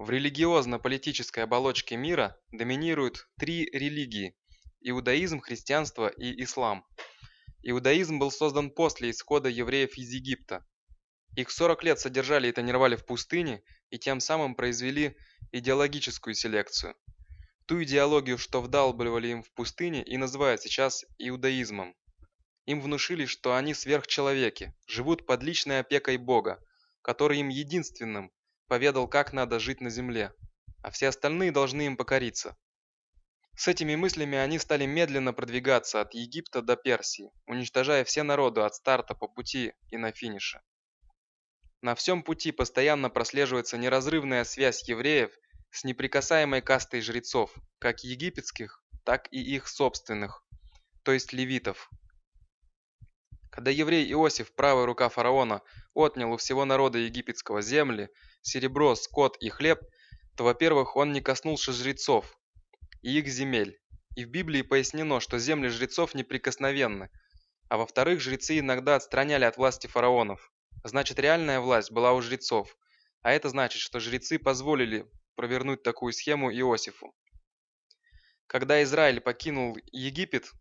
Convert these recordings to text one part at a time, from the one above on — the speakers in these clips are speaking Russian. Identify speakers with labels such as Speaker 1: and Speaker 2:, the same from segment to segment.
Speaker 1: В религиозно-политической оболочке мира доминируют три религии – иудаизм, христианство и ислам. Иудаизм был создан после исхода евреев из Египта. Их 40 лет содержали и тренировали в пустыне, и тем самым произвели идеологическую селекцию. Ту идеологию, что вдалбливали им в пустыне, и называют сейчас иудаизмом. Им внушили, что они сверхчеловеки, живут под личной опекой Бога, который им единственным поведал, как надо жить на земле, а все остальные должны им покориться. С этими мыслями они стали медленно продвигаться от Египта до Персии, уничтожая все народы от старта по пути и на финише. На всем пути постоянно прослеживается неразрывная связь евреев с неприкасаемой кастой жрецов, как египетских, так и их собственных, то есть левитов. Когда еврей Иосиф, правая рука фараона, отнял у всего народа египетского земли, серебро, скот и хлеб, то, во-первых, он не коснулся жрецов и их земель. И в Библии пояснено, что земли жрецов неприкосновенны, а во-вторых, жрецы иногда отстраняли от власти фараонов. Значит, реальная власть была у жрецов, а это значит, что жрецы позволили провернуть такую схему Иосифу. Когда Израиль покинул Египет,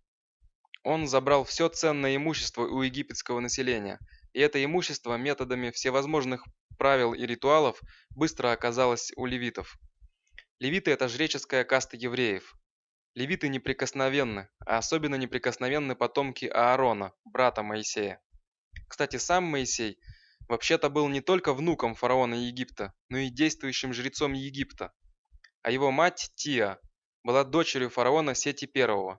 Speaker 1: он забрал все ценное имущество у египетского населения, и это имущество методами всевозможных правил и ритуалов быстро оказалось у левитов. Левиты – это жреческая каста евреев. Левиты неприкосновенны, а особенно неприкосновенны потомки Аарона, брата Моисея. Кстати, сам Моисей вообще-то был не только внуком фараона Египта, но и действующим жрецом Египта. А его мать Тия была дочерью фараона Сети I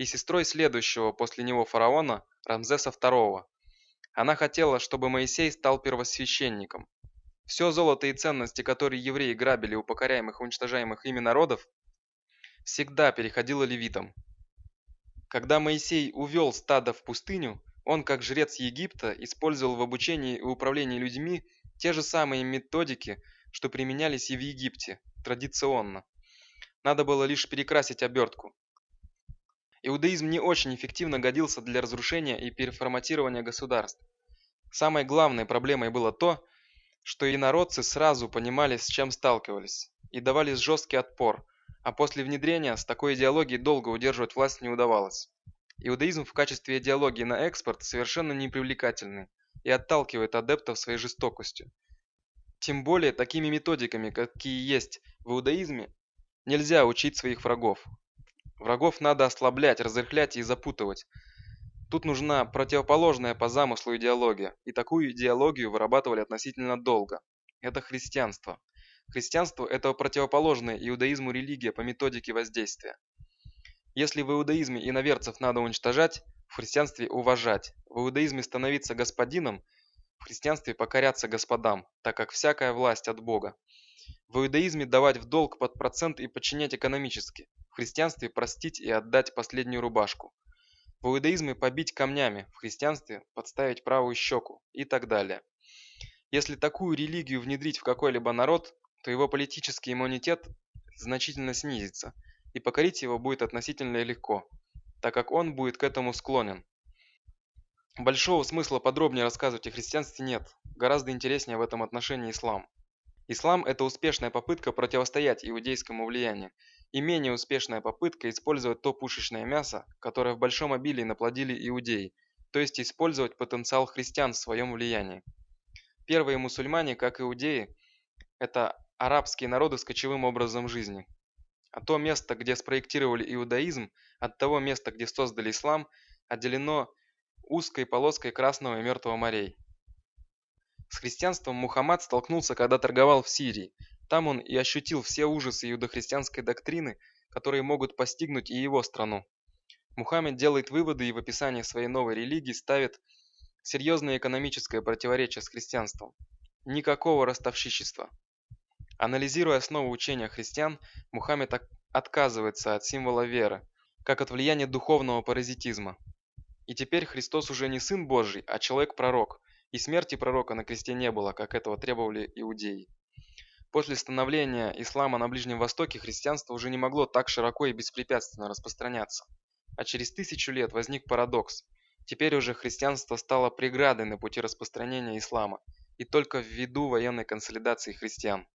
Speaker 1: и сестрой следующего после него фараона Рамзеса II. Она хотела, чтобы Моисей стал первосвященником. Все золото и ценности, которые евреи грабили у покоряемых и уничтожаемых ими народов, всегда переходило левитам. Когда Моисей увел стадо в пустыню, он, как жрец Египта, использовал в обучении и управлении людьми те же самые методики, что применялись и в Египте, традиционно. Надо было лишь перекрасить обертку. Иудаизм не очень эффективно годился для разрушения и переформатирования государств. Самой главной проблемой было то, что инородцы сразу понимали, с чем сталкивались, и давали жесткий отпор, а после внедрения с такой идеологией долго удерживать власть не удавалось. Иудаизм в качестве идеологии на экспорт совершенно непривлекательный и отталкивает адептов своей жестокостью. Тем более такими методиками, какие есть в иудаизме, нельзя учить своих врагов. Врагов надо ослаблять, разрыхлять и запутывать, Тут нужна противоположная по замыслу идеология, и такую идеологию вырабатывали относительно долго. Это христианство. Христианство – это противоположная иудаизму религия по методике воздействия. Если в иудаизме иноверцев надо уничтожать, в христианстве уважать, в иудаизме становиться господином, в христианстве покоряться господам, так как всякая власть от Бога. В иудаизме давать в долг под процент и подчинять экономически, в христианстве простить и отдать последнюю рубашку. В иудаизме побить камнями, в христианстве подставить правую щеку и так далее. Если такую религию внедрить в какой-либо народ, то его политический иммунитет значительно снизится, и покорить его будет относительно легко, так как он будет к этому склонен. Большого смысла подробнее рассказывать о христианстве нет, гораздо интереснее в этом отношении ислам. Ислам – это успешная попытка противостоять иудейскому влиянию, и менее успешная попытка использовать то пушечное мясо, которое в большом обилии наплодили иудеи, то есть использовать потенциал христиан в своем влиянии. Первые мусульмане, как иудеи, это арабские народы с кочевым образом жизни. А то место, где спроектировали иудаизм, от того места, где создали ислам, отделено узкой полоской Красного и Мертвого морей. С христианством Мухаммад столкнулся, когда торговал в Сирии, там он и ощутил все ужасы иудохристианской доктрины, которые могут постигнуть и его страну. Мухаммед делает выводы и в описании своей новой религии ставит серьезное экономическое противоречие с христианством. Никакого ростовщичества. Анализируя основу учения христиан, Мухаммед отказывается от символа веры, как от влияния духовного паразитизма. И теперь Христос уже не Сын Божий, а человек-пророк, и смерти пророка на кресте не было, как этого требовали иудеи. После становления ислама на Ближнем Востоке христианство уже не могло так широко и беспрепятственно распространяться. А через тысячу лет возник парадокс. Теперь уже христианство стало преградой на пути распространения ислама, и только ввиду военной консолидации христиан.